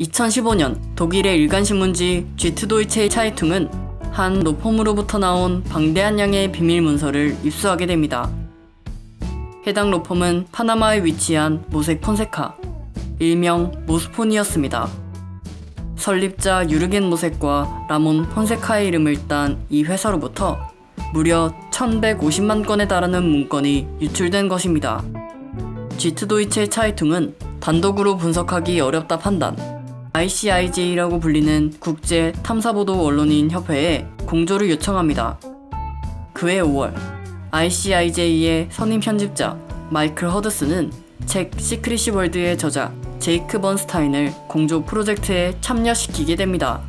2015년 독일의 일간신문지 쥐트도이체 차이퉁은 한 로펌으로부터 나온 방대한 양의 비밀 문서를 입수하게 됩니다. 해당 로펌은 파나마에 위치한 모색 폰세카, 일명 모스폰이었습니다. 설립자 유르겐 모색과 라몬 폰세카의 이름을 딴 이 회사로부터 무려 1150만 건에 달하는 문건이 유출된 것입니다. 쥐트도이체 차이퉁은 단독으로 분석하기 어렵다 판단, ICIJ라고 불리는 국제 탐사보도 언론인 협회에 공조를 요청합니다. 그해 5월, ICIJ의 선임 편집자 마이클 허드스는 책 시크릿시 월드의 저자 제이크 번스타인을 공조 프로젝트에 참여시키게 됩니다.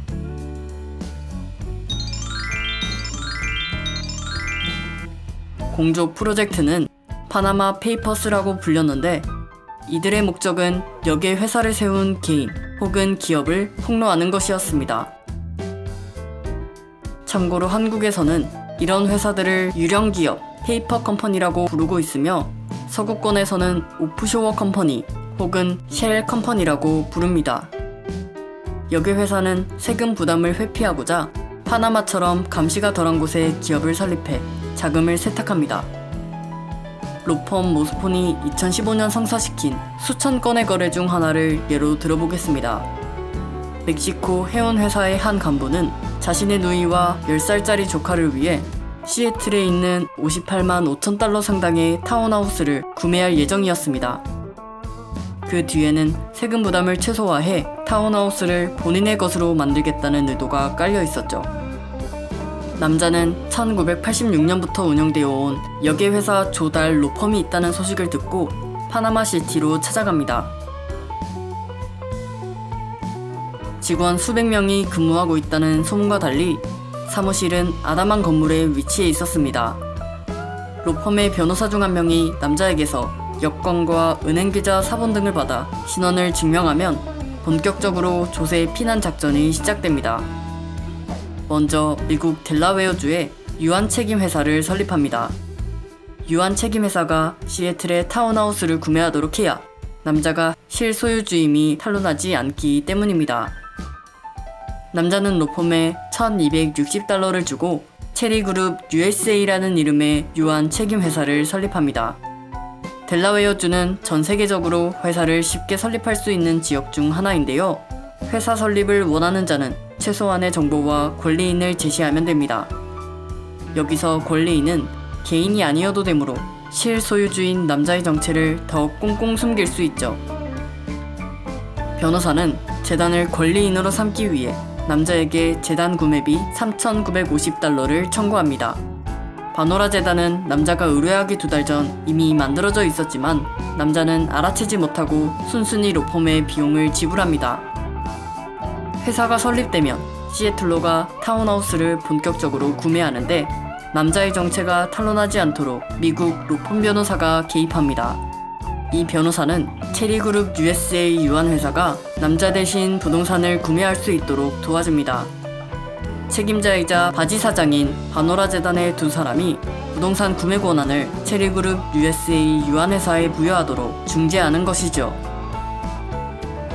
공조 프로젝트는 파나마 페이퍼스라고 불렸는데 이들의 목적은 여기에 회사를 세운 개인 혹은 기업을 폭로하는 것이었습니다. 참고로 한국에서는 이런 회사들을 유령 기업, 페이퍼 컴퍼니라고 부르고 있으며 서구권에서는 offshore company 혹은 shell company라고 부릅니다. 여기 회사는 세금 부담을 회피하고자 파나마처럼 감시가 덜한 곳에 기업을 설립해 자금을 세탁합니다. 로펌 모스폰이 2015년 성사시킨 수천 건의 거래 중 하나를 예로 들어보겠습니다. 멕시코 해운 회사의 한 간부는 자신의 누이와 10살짜리 조카를 위해 시애틀에 있는 58만 5천 달러 상당의 타운하우스를 구매할 예정이었습니다. 그 뒤에는 세금 부담을 최소화해 타운하우스를 본인의 것으로 만들겠다는 의도가 깔려 있었죠. 남자는 1986년부터 운영되어 온 여객회사 조달 로펌이 있다는 소식을 듣고 파나마 시티로 찾아갑니다. 직원 수백 명이 근무하고 있다는 소문과 달리 사무실은 아담한 건물에 위치해 있었습니다. 로펌의 변호사 중 한 명이 남자에게서 여권과 은행계좌 사본 등을 받아 신원을 증명하면 본격적으로 조세 피난 작전이 시작됩니다. 먼저 미국 델라웨어주에 유한 책임 회사를 설립합니다. 유한 책임 회사가 시애틀의 타운하우스를 구매하도록 해야 남자가 실소유주임이 탄로나지 않기 때문입니다. 남자는 로펌에 1260달러를 주고 체리그룹 USA라는 이름의 유한 책임 회사를 설립합니다. 델라웨어주는 전 세계적으로 회사를 쉽게 설립할 수 있는 지역 중 하나인데요. 회사 설립을 원하는 자는 최소한의 정보와 권리인을 제시하면 됩니다. 여기서 권리인은 개인이 아니어도 되므로 실소유주인 남자의 정체를 더 꽁꽁 숨길 수 있죠. 변호사는 재단을 권리인으로 삼기 위해 남자에게 재단 구매비 3,950달러를 청구합니다. 바노라 재단은 남자가 의뢰하기 두 달 전 이미 만들어져 있었지만 남자는 알아채지 못하고 순순히 로펌의 비용을 지불합니다. 회사가 설립되면 시애틀로가 타운하우스를 본격적으로 구매하는데 남자의 정체가 탄로나지 않도록 미국 로펌 변호사가 개입합니다. 이 변호사는 체리그룹 USA 유한회사가 남자 대신 부동산을 구매할 수 있도록 도와줍니다. 책임자이자 바지 사장인 바노라 재단의 두 사람이 부동산 구매 권한을 체리그룹 USA 유한회사에 부여하도록 중재하는 것이죠.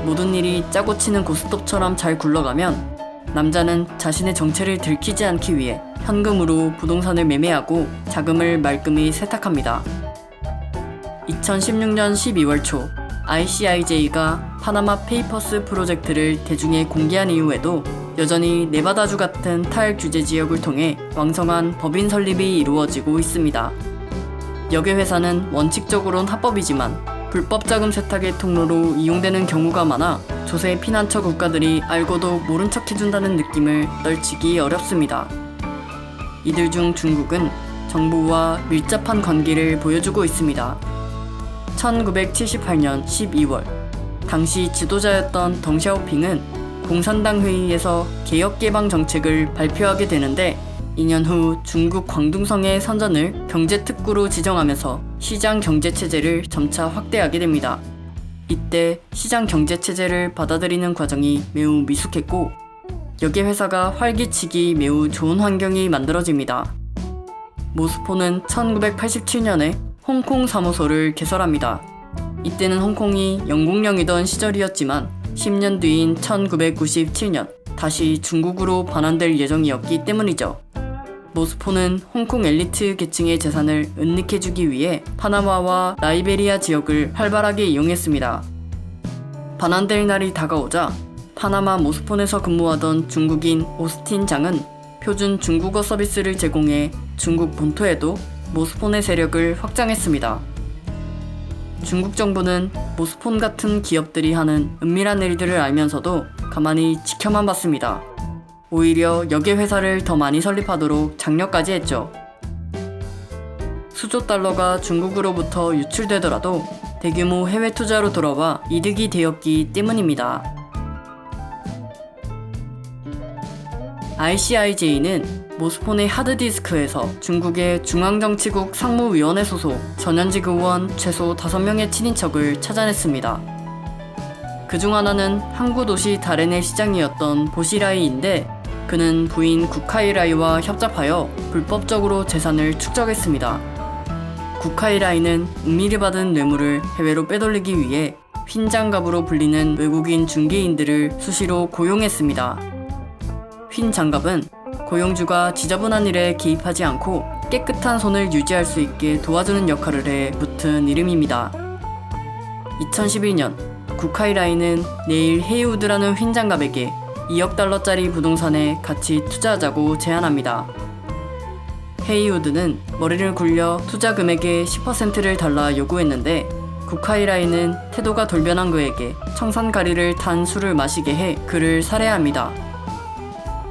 모든 일이 짜고 치는 고스톱처럼 잘 굴러가면 남자는 자신의 정체를 들키지 않기 위해 현금으로 부동산을 매매하고 자금을 말끔히 세탁합니다. 2016년 12월 초 ICIJ가 파나마 페이퍼스 프로젝트를 대중에 공개한 이후에도 여전히 네바다주 같은 탈규제 지역을 통해 왕성한 법인 설립이 이루어지고 있습니다. 여객 회사는 원칙적으론 합법이지만 불법 자금 세탁의 통로로 이용되는 경우가 많아 조세 피난처 국가들이 알고도 모른 척 해준다는 느낌을 떨치기 어렵습니다. 이들 중 중국은 정부와 밀접한 관계를 보여주고 있습니다. 1978년 12월 당시 지도자였던 덩샤오핑은 공산당 회의에서 개혁 개방 정책을 발표하게 되는데 2년 후 중국 광둥성의 선전을 경제특구로 지정하면서 시장 경제체제를 점차 확대하게 됩니다. 이때 시장 경제체제를 받아들이는 과정이 매우 미숙했고 여기 회사가 활기치기 매우 좋은 환경이 만들어집니다. 모스포는 1987년에 홍콩 사무소를 개설합니다. 이때는 홍콩이 영국령이던 시절이었지만 10년 뒤인 1997년 다시 중국으로 반환될 예정이었기 때문이죠. 모스포는 홍콩 엘리트 계층의 재산을 은닉해주기 위해 파나마와 라이베리아 지역을 활발하게 이용했습니다. 반환될 날이 다가오자 파나마 모스폰에서 근무하던 중국인 오스틴 장은 표준 중국어 서비스를 제공해 중국 본토에도 모스폰의 세력을 확장했습니다. 중국 정부는 모스폰 같은 기업들이 하는 은밀한 일들을 알면서도 가만히 지켜만 봤습니다. 오히려 역의 회사를 더 많이 설립하도록 장려까지 했죠. 수조 달러가 중국으로부터 유출되더라도 대규모 해외 투자로 돌아와 이득이 되었기 때문입니다. ICIJ는 모스폰의 하드디스크에서 중국의 중앙정치국 상무위원회 소속 전현직 의원 최소 5명의 친인척을 찾아냈습니다. 그중 하나는 항구 도시 다렌의 시장이었던 보시라이인데 그는 부인 구카이라이와 협잡하여 불법적으로 재산을 축적했습니다. 구카이라이는 은밀히 받은 뇌물을 해외로 빼돌리기 위해 휜장갑으로 불리는 외국인 중개인들을 수시로 고용했습니다. 휜 장갑은 고용주가 지저분한 일에 개입하지 않고 깨끗한 손을 유지할 수 있게 도와주는 역할을 해 붙은 이름입니다. 2011년 구카이라이는 내일 헤이우드라는 휜 장갑에게 2억 달러짜리 부동산에 같이 투자하자고 제안합니다. 헤이우드는 머리를 굴려 투자 금액의 10%를 달라 요구했는데 구카이라이는 태도가 돌변한 그에게 청산가리를 탄 술을 마시게 해 그를 살해합니다.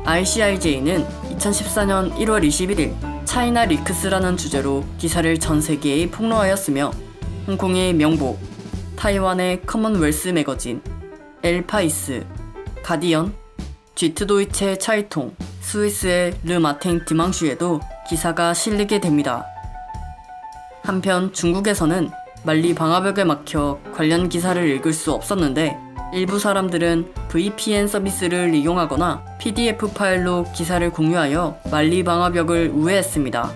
ICIJ는 2014년 1월 21일 차이나 리크스라는 주제로 기사를 전 세계에 폭로하였으며 홍콩의 명보, 타이완의 커먼웰스 매거진, 엘파이스, 가디언, 쥐트도이체 차이퉁, 스위스의 르 마탱 디망슈에도 기사가 실리게 됩니다. 한편 중국에서는 만리 방화벽에 막혀 관련 기사를 읽을 수 없었는데 일부 사람들은 VPN 서비스를 이용하거나 PDF 파일로 기사를 공유하여 만리 방화벽을 우회했습니다.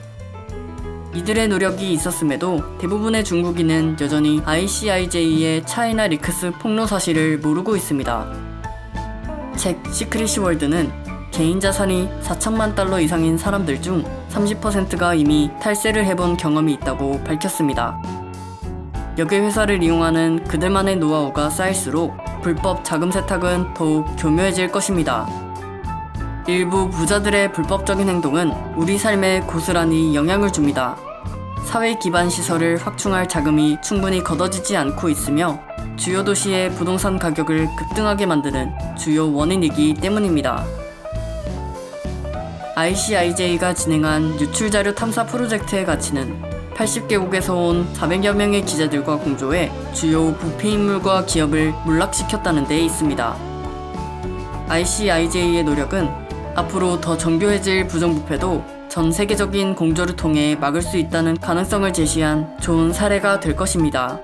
이들의 노력이 있었음에도 대부분의 중국인은 여전히 ICIJ의 차이나 리크스 폭로 사실을 모르고 있습니다. 책 시크릿 월드는 개인 자산이 4천만 달러 이상인 사람들 중 30%가 이미 탈세를 해본 경험이 있다고 밝혔습니다. 역의 회사를 이용하는 그들만의 노하우가 쌓일수록 불법 자금 세탁은 더욱 교묘해질 것입니다. 일부 부자들의 불법적인 행동은 우리 삶에 고스란히 영향을 줍니다. 사회 기반 시설을 확충할 자금이 충분히 걷어지지 않고 있으며 주요 도시의 부동산 가격을 급등하게 만드는 주요 원인이기 때문입니다. ICIJ가 진행한 유출자료 탐사 프로젝트의 가치는 80개국에서 온 400여 명의 기자들과 공조해 주요 부패 인물과 기업을 몰락시켰다는 데 있습니다. ICIJ의 노력은 앞으로 더 정교해질 부정부패도 전 세계적인 공조를 통해 막을 수 있다는 가능성을 제시한 좋은 사례가 될 것입니다.